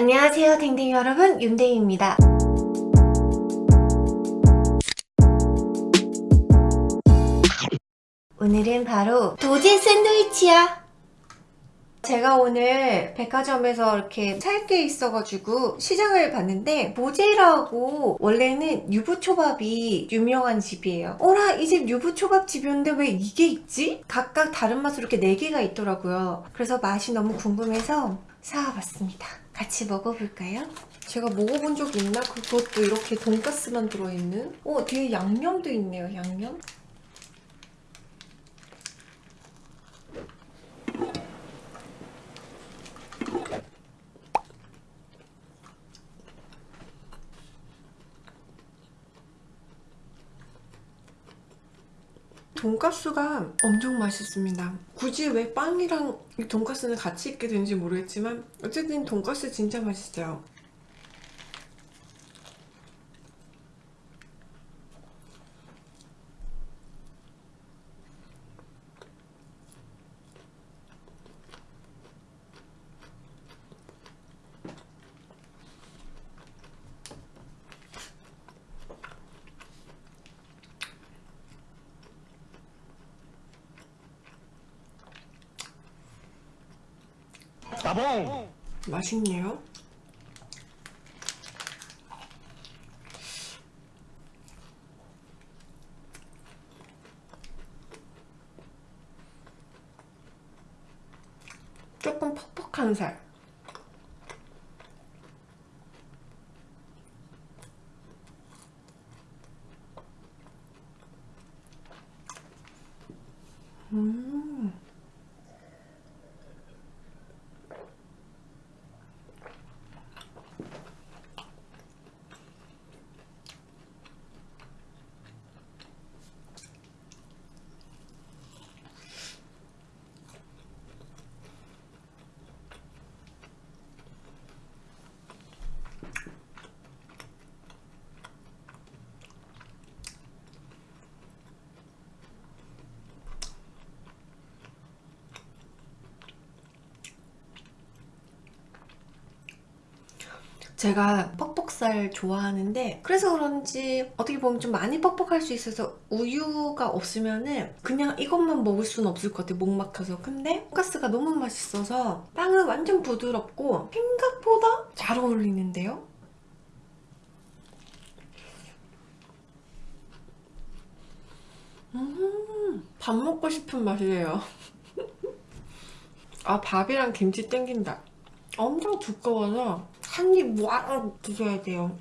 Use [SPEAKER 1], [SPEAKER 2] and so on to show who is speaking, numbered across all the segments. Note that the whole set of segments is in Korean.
[SPEAKER 1] 안녕하세요 댕댕이 여러분. 윤댕입니다. 오늘은 바로 도제 샌드위치야. 제가 오늘 백화점에서 이렇게 살 게 있어가지고 시장을 봤는데 보제라고 원래는 유부초밥이 유명한 집이에요. 어라 이 집 유부초밥 집이었는데 왜 이게 있지? 각각 다른 맛으로 이렇게 4개가 있더라고요. 그래서 맛이 너무 궁금해서 사와봤습니다 같이 먹어볼까요? 제가 먹어본 적 있나? 그것도 이렇게 돈가스만 들어있는? 어 뒤에 양념도 있네요 양념 돈가스가 엄청 맛있습니다. 굳이 왜 빵이랑 이 돈가스는 같이 있게 되는지 모르겠지만 어쨌든 돈가스 진짜 맛있어요
[SPEAKER 2] 따봉!
[SPEAKER 1] 맛있네요 조금 퍽퍽한 살 음 제가 퍽퍽살 좋아하는데 그래서 그런지 어떻게 보면 좀 많이 퍽퍽할 수 있어서 우유가 없으면은 그냥 이것만 먹을 수는 없을 것 같아요 목 막혀서. 근데 돈가스가 너무 맛있어서 빵은 완전 부드럽고 생각보다 잘 어울리는데요? 음, 밥 먹고 싶은 맛이에요. 아 밥이랑 김치 땡긴다. 엄청 두꺼워서 한입 와르 드셔야 돼요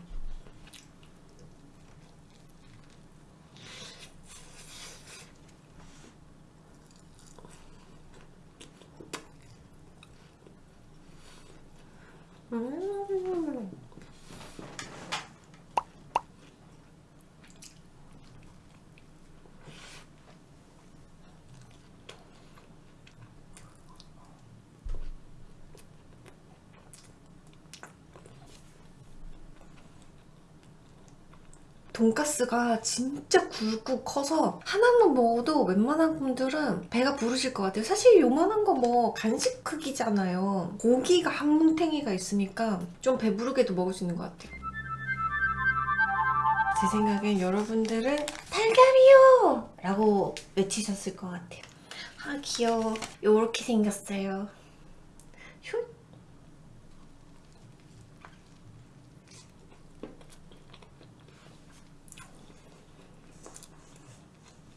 [SPEAKER 1] 음 돈가스가 진짜 굵고 커서 하나만 먹어도 웬만한 분들은 배가 부르실 것 같아요. 사실 요만한 거 뭐 간식 크기잖아요. 고기가 한 뭉탱이가 있으니까 좀 배부르게도 먹을 수 있는 것 같아요. 제 생각엔 여러분들은 달걀이요! 라고 외치셨을 것 같아요. 아 귀여워. 요렇게 생겼어요. 흉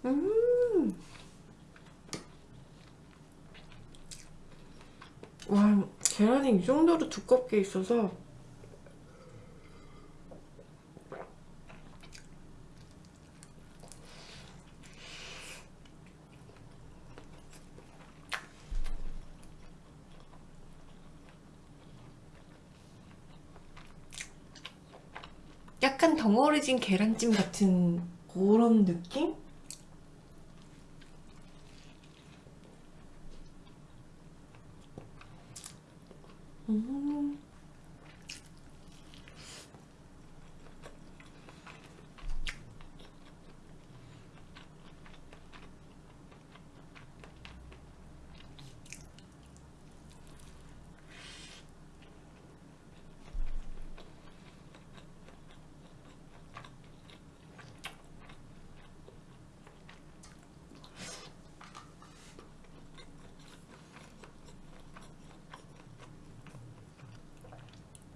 [SPEAKER 1] 음. 와, 계란이 이 정도로 두껍게 있어서 약간 덩어리진 계란찜 같은 그런 느낌? 음.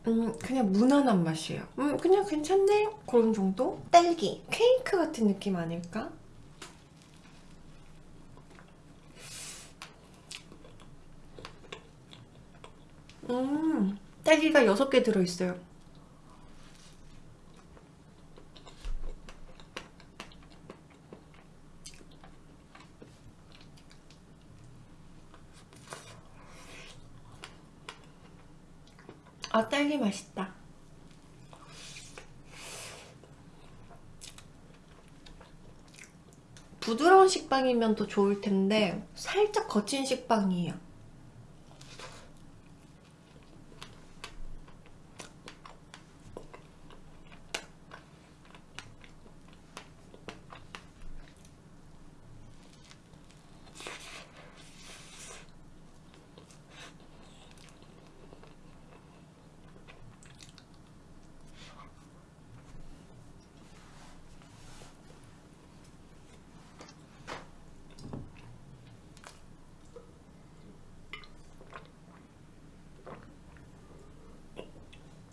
[SPEAKER 1] 음, 그냥 무난한 맛이에요. 음, 그냥 괜찮네? 그런 정도? 딸기, 케이크 같은 느낌 아닐까? 음, 딸기가 6개 들어있어요. 아, 딸기 맛있다. 부드러운 식빵이면 더 좋을 텐데 살짝 거친 식빵이에요.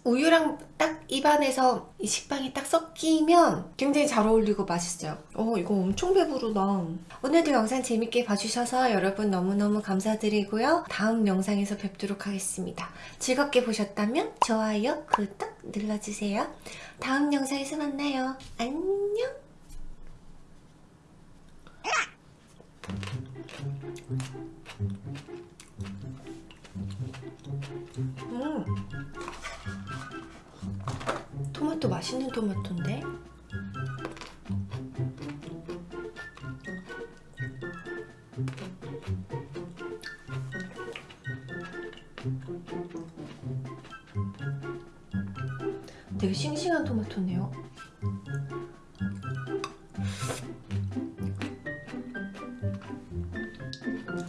[SPEAKER 1] 우유랑 딱 입안에서 이 식빵이 딱 섞이면 굉장히 잘 어울리고 맛있어요. 어, 이거 엄청 배부르다. 오늘도 영상 재밌게 봐주셔서 여러분 너무너무 감사드리고요. 다음 영상에서 뵙도록 하겠습니다. 즐겁게 보셨다면 좋아요, 구독 눌러주세요. 다음 영상에서 만나요. 안녕! 음. 토마토 맛있는 토마토인데? 되게 싱싱한 토마토네요.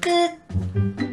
[SPEAKER 1] 끝!